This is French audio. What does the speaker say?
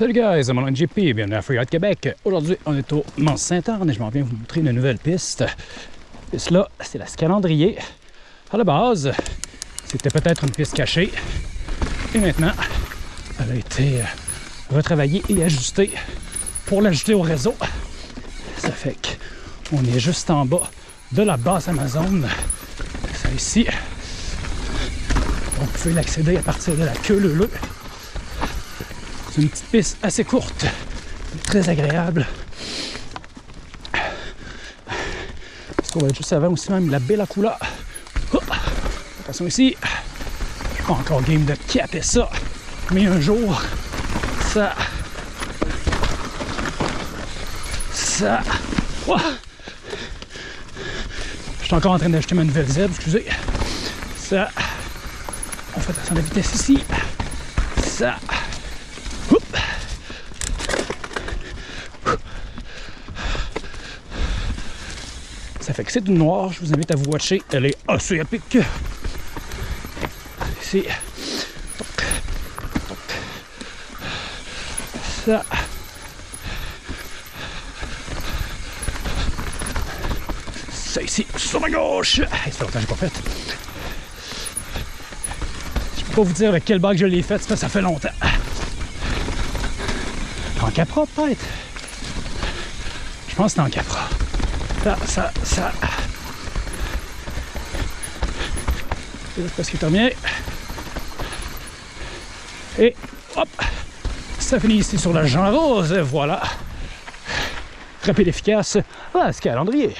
Salut guys, mon nom est JP, bienvenue à Freeride Québec. Aujourd'hui, on est au Mont Saint-Anne et je m'en viens vous montrer une nouvelle piste. Piste là, c'est la Scalandrier. À la base, c'était peut-être une piste cachée. Et maintenant, elle a été retravaillée et ajustée pour l'ajouter au réseau. Ça fait qu'on est juste en bas de la base Amazon. Ça ici. On peut l'accéder à partir de la queue leu c'est une petite piste assez courte, très agréable. Parce qu'on va être juste avant aussi même la Bella Cula. Oh, attention ici, je suis pas encore game de caper ça, mais un jour, ça, ça, oh. je suis encore en train d'acheter ma nouvelle Z, excusez. Ça, on fait attention à la vitesse ici. Ça, Ça fait que c'est du noir, je vous invite à vous watcher. Elle est assez épique. Ici. Ça. Ça ici, sur la gauche. C'est longtemps que j'ai pas fait. Je peux pas vous dire avec quel bac je l'ai fait, ça, ça fait longtemps. En capra peut-être? Je pense que c'est en capra ça, ça, ça. C'est presque terminé. Et hop, ça finit ici sur la Jean Rose. Voilà. Rapide efficace. Ah, ce calendrier.